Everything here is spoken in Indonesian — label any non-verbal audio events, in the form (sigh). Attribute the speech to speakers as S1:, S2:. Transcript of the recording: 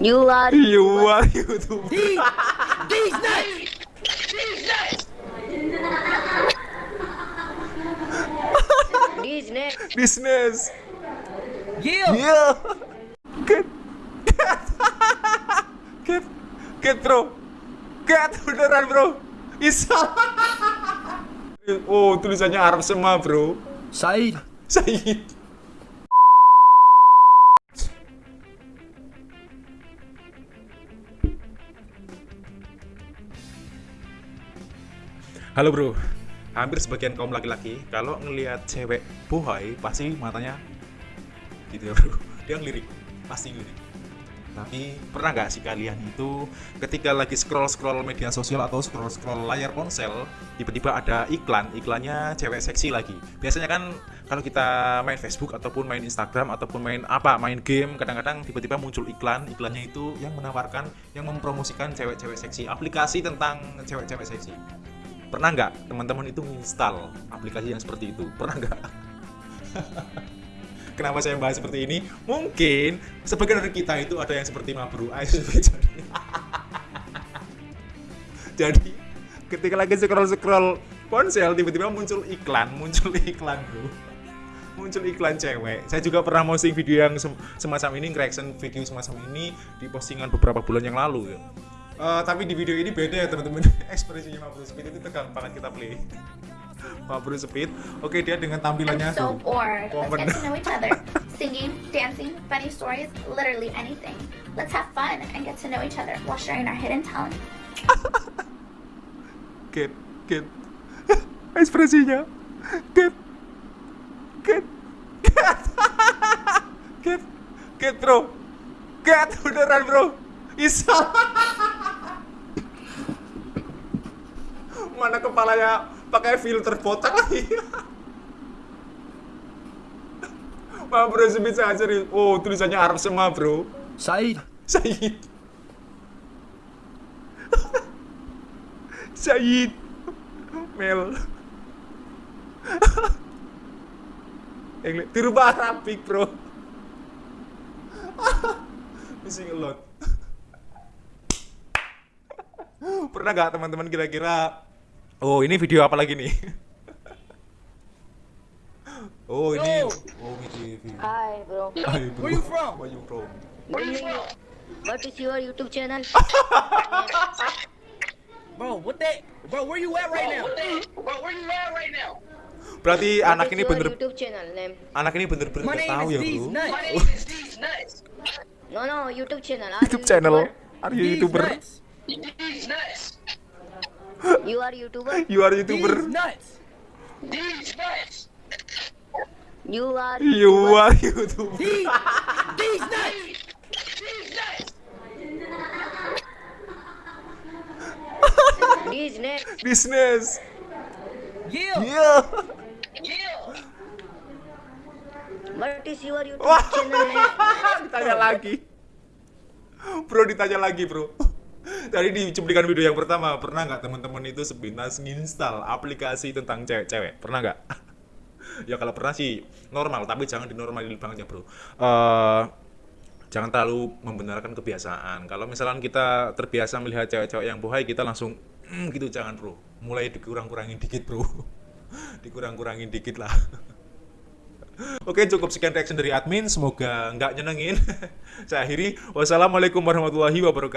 S1: You are (laughs)
S2: You are YouTuber.
S3: These, these nuts!
S1: Disney. (laughs)
S2: Business.
S3: Yeah!
S2: Iya. Get. Get. Get bro. Get beneran bro. Isa. (laughs) Oh tulisannya Arab semua bro.
S3: Said,
S2: Said. Halo bro, hampir sebagian kaum laki-laki kalau ngelihat cewek bohai pasti matanya gitu ya bro, (laughs) dia ngelirik, pasti ngelirik. Tapi pernah nggak sih kalian itu ketika lagi scroll-scroll media sosial atau scroll-scroll layar ponsel, tiba-tiba ada iklan, iklannya cewek seksi lagi. Biasanya kan kalau kita main Facebook ataupun main Instagram ataupun main apa, main game, kadang-kadang tiba-tiba muncul iklan, iklannya itu yang menawarkan, yang mempromosikan cewek-cewek seksi, aplikasi tentang cewek-cewek seksi. Pernah nggak teman-teman itu install aplikasi yang seperti itu? Pernah nggak? (laughs) Kenapa saya bahas seperti ini? Mungkin sebagian dari kita itu ada yang seperti Mabru (laughs) jadi. ketika lagi scroll scroll ponsel tiba-tiba muncul iklan, muncul (laughs) iklan bro. Muncul iklan cewek. Saya juga pernah posting video yang sem- semacam ini, reaction video semacam ini di postingan beberapa bulan yang lalu ya. Eh, tapi di video ini beda ya teman-teman. (laughs) Ekspresinya Mabru Speed itu tegang banget kita play. (laughs) Mabru Speed. Oke, dia dengan tampilannya
S4: I'm so bored. Let's get to know each other. (laughs) Singing, dancing, funny stories, literally anything. Let's have fun and get to know each other while sharing our hidden talents.
S2: Get, get. Ekspresinya. Get. Get. Get. Get. Get, bro. Get, beneran, bro. Isa. Mana kepalanya pakai filter botak lagi. (laughs) Wah, bro, sebisa aja nih. Oh, tulisannya Arab semua, bro.
S3: Said,
S2: Said. (laughs) Said. Mel. (laughs) Yang dirubah Arabik, bro. Missing a lot. Pernah gak teman-teman kira-kira Oh, ini video apa lagi nih? (laughs) Oh, ini Oh, ini video.
S1: Hi, bro.
S2: Hai, bro.
S3: Where you from?
S2: Where you from?
S1: What is your YouTube channel? (laughs)
S3: bro, what that? Bro, where you at right now?
S2: Berarti
S1: What
S2: anak
S1: is
S2: ini bener
S1: YouTube channel name?
S2: anak ini bener-bener
S3: My
S2: nggak
S3: name
S2: tahu
S3: is
S2: ya,
S3: These
S2: Bro.
S3: Nuts. (laughs)
S1: No, no, YouTube channel. Are
S2: YouTube
S1: you
S2: channel. Are you
S3: These
S2: YouTuber?
S3: nuts.
S1: You are YouTuber?
S2: You are
S3: These
S2: YouTuber?
S3: nuts.
S1: You are
S2: You
S1: YouTuber?
S2: are YouTuber.
S3: These, these nuts.
S1: Disney.
S2: Business.
S3: Yeah.
S2: Iya.
S1: What is your YouTube
S2: Wah.
S1: channel (laughs)
S2: ditanya lagi. Bro ditanya lagi, Bro. Tadi di cuplikan video yang pertama, pernah nggak teman-teman itu sepintas nginstal aplikasi tentang cewek-cewek? Pernah nggak? (laughs) ya kalau pernah sih normal, tapi jangan dinormalin banget ya, Bro. Eh jangan terlalu membenarkan kebiasaan. Kalau misalkan kita terbiasa melihat cewek-cewek yang bohai, kita langsung "Hmm, gitu jangan, Bro. Mulai dikurang-kurangin dikit, Bro. (laughs) Dikurang-kurangin dikit lah. (laughs) Oke, cukup sekian reaction dari admin. Semoga nggak nyenengin. Saya akhiri. Wassalamualaikum warahmatullahi wabarakatuh.